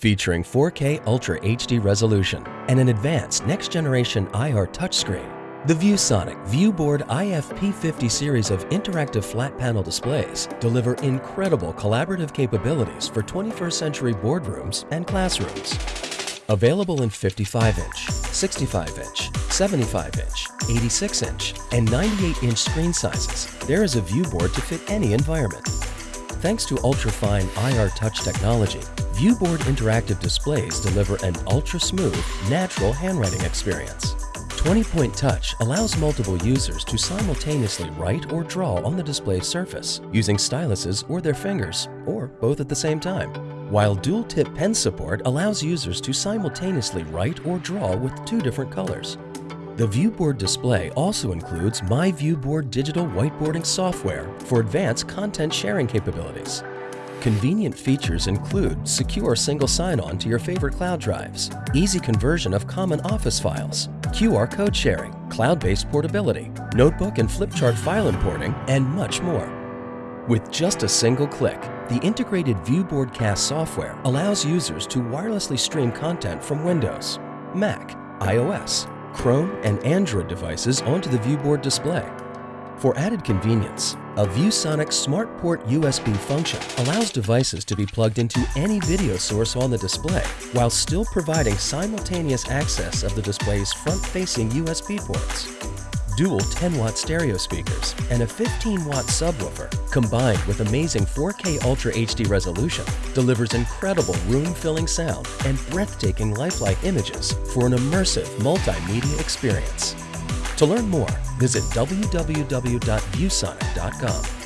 Featuring 4K Ultra HD resolution and an advanced next-generation IR touchscreen, the ViewSonic ViewBoard IFP50 series of interactive flat panel displays deliver incredible collaborative capabilities for 21st century boardrooms and classrooms. Available in 55-inch, 65-inch, 75-inch, 86-inch, and 98-inch screen sizes, there is a viewboard to fit any environment. Thanks to ultra-fine IR touch technology, ViewBoard interactive displays deliver an ultra-smooth, natural handwriting experience. 20-point touch allows multiple users to simultaneously write or draw on the display surface using styluses or their fingers, or both at the same time. While dual-tip pen support allows users to simultaneously write or draw with two different colors. The ViewBoard display also includes My ViewBoard digital whiteboarding software for advanced content sharing capabilities. Convenient features include secure single sign-on to your favorite cloud drives, easy conversion of common office files, QR code sharing, cloud-based portability, notebook and flip chart file importing, and much more. With just a single click, the integrated ViewBoard Cast software allows users to wirelessly stream content from Windows, Mac, iOS, Chrome, and Android devices onto the ViewBoard display. For added convenience, a ViewSonic SmartPort USB function allows devices to be plugged into any video source on the display while still providing simultaneous access of the display's front-facing USB ports. Dual 10-watt stereo speakers and a 15-watt subwoofer combined with amazing 4K Ultra HD resolution delivers incredible room-filling sound and breathtaking lifelike images for an immersive multimedia experience. To learn more, visit www.viewsonic.com.